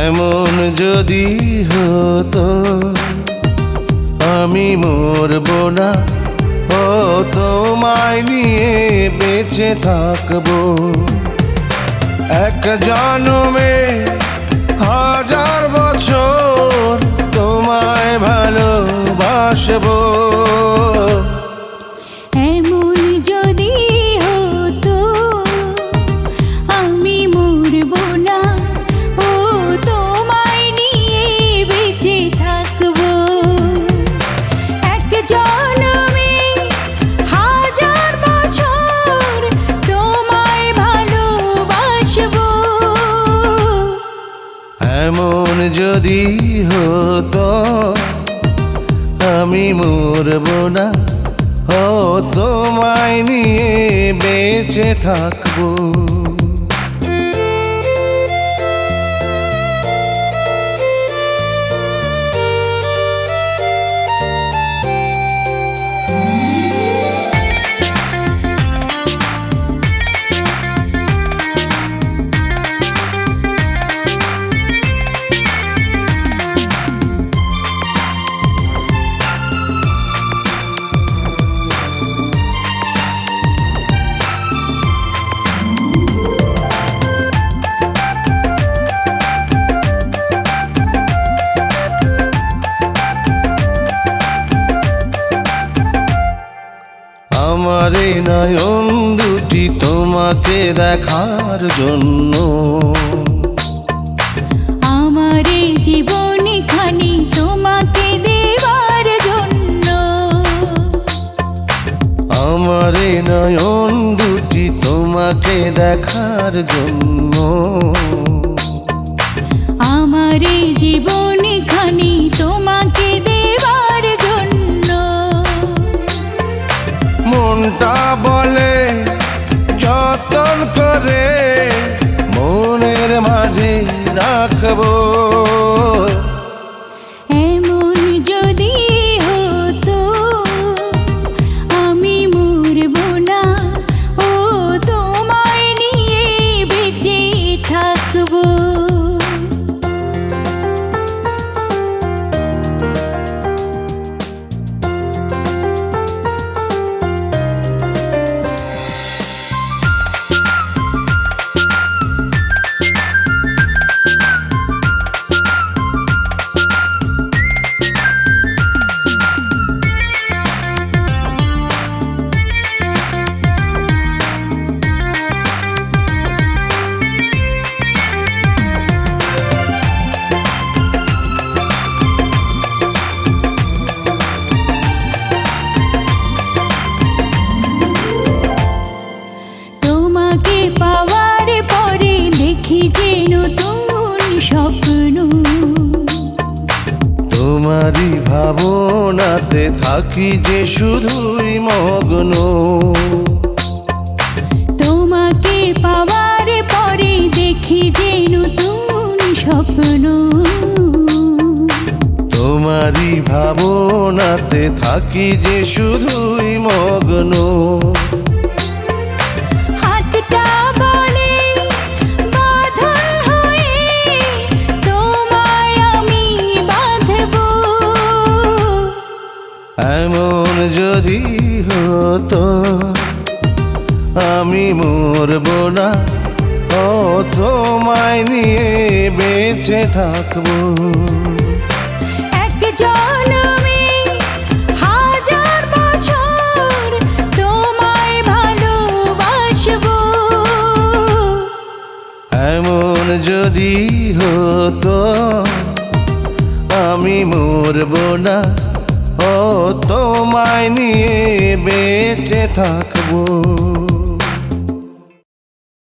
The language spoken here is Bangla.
এমন যদি হতো, আমি মরব না। ও, তোমায় নিয়ে বেঁচে থাকব। এক জন্মে হাজার বছর তোমায় ভালোবাসবো। যদি হতো আমি মরব না। ও তোমায় নিয়ে বেঁচে থাকব। নয়ন দুটি তোমাকে দেখার জন্য। আমার এই জীবন খানি তোমাকে দেবার জন্য। আমার এই নয়ন দুটি তোমাকে দেখার জন্য। আমার এই জীবন খানি তোমাকে মনটা বলে যতন করে মনের মাঝে রাখব। ভাবনাতে থাকি যে শুধুই মগ্ন। তোমাকে পাওয়ার পরে দেখি যে নতুন স্বপ্ন। তোমারই ভাবনাতে থাকি যে শুধুই মগ্ন। হতো আমি মরব না। ও তোমায় নিয়ে বেঁচে থাকব। এমন যদি হতো আমি মরব না। ও তোমায় নিয়ে বেঁচে থাকব।